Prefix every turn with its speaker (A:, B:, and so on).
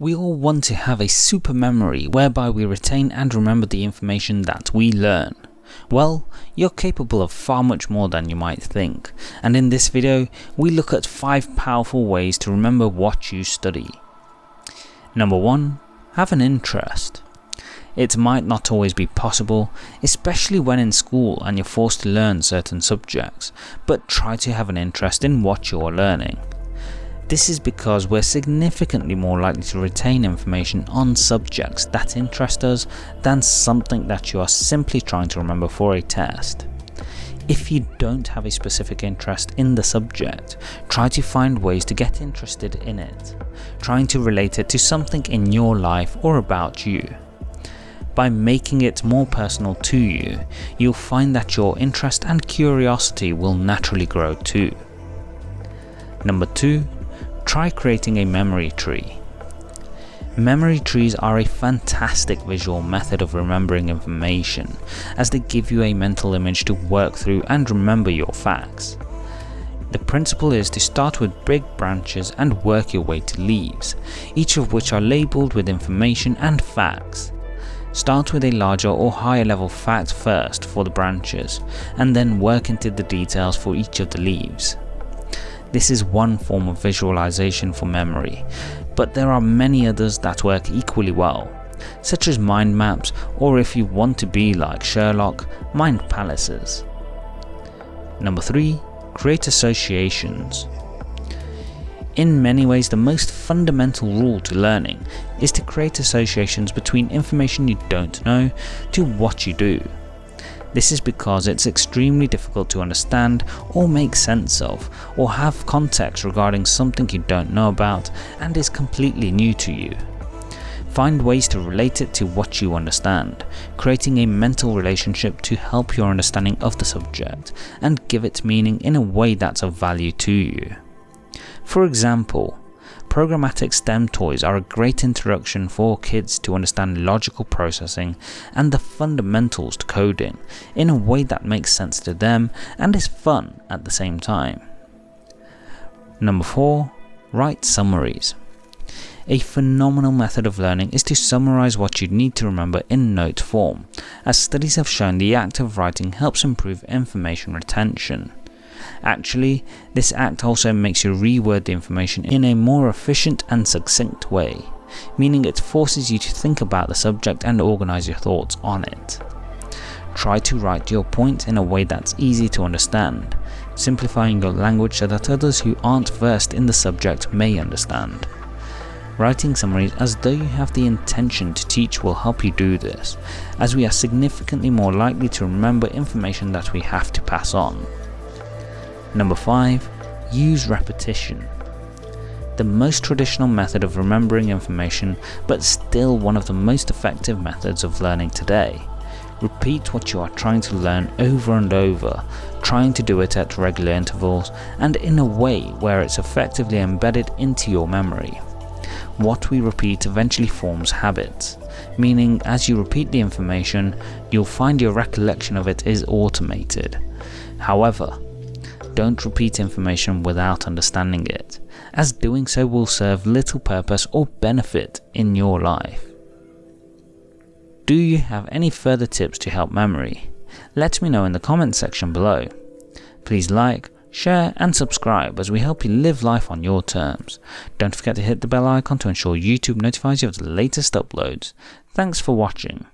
A: We all want to have a super memory whereby we retain and remember the information that we learn. Well, you're capable of far much more than you might think, and in this video we look at 5 powerful ways to remember what you study. Number 1. Have an interest. It might not always be possible, especially when in school and you're forced to learn certain subjects, but try to have an interest in what you're learning. This is because we're significantly more likely to retain information on subjects that interest us than something that you are simply trying to remember for a test. If you don't have a specific interest in the subject, try to find ways to get interested in it, trying to relate it to something in your life or about you. By making it more personal to you, you'll find that your interest and curiosity will naturally grow too. Number 2 try creating a memory tree. Memory trees are a fantastic visual method of remembering information, as they give you a mental image to work through and remember your facts. The principle is to start with big branches and work your way to leaves, each of which are labelled with information and facts. Start with a larger or higher level fact first for the branches, and then work into the details for each of the leaves. This is one form of visualization for memory, but there are many others that work equally well, such as mind maps or if you want to be like Sherlock, mind palaces. Number 3. Create associations. In many ways the most fundamental rule to learning is to create associations between information you don't know to what you do. This is because it's extremely difficult to understand or make sense of, or have context regarding something you don't know about and is completely new to you. Find ways to relate it to what you understand, creating a mental relationship to help your understanding of the subject and give it meaning in a way that's of value to you. For example, Programmatic STEM toys are a great introduction for kids to understand logical processing and the fundamentals to coding in a way that makes sense to them and is fun at the same time. Number 4. Write summaries. A phenomenal method of learning is to summarize what you need to remember in note form, as studies have shown the act of writing helps improve information retention. Actually, this act also makes you reword the information in a more efficient and succinct way, meaning it forces you to think about the subject and organize your thoughts on it. Try to write your point in a way that's easy to understand, simplifying your language so that others who aren't versed in the subject may understand. Writing summaries as though you have the intention to teach will help you do this, as we are significantly more likely to remember information that we have to pass on. Number 5. Use repetition. The most traditional method of remembering information, but still one of the most effective methods of learning today. Repeat what you are trying to learn over and over, trying to do it at regular intervals and in a way where it's effectively embedded into your memory. What we repeat eventually forms habits, meaning as you repeat the information, you'll find your recollection of it is automated. However, don't repeat information without understanding it, as doing so will serve little purpose or benefit in your life. Do you have any further tips to help memory? Let me know in the comments section below. Please like, share and subscribe as we help you live life on your terms. Don't forget to hit the bell icon to ensure YouTube notifies you of the latest uploads. Thanks for watching.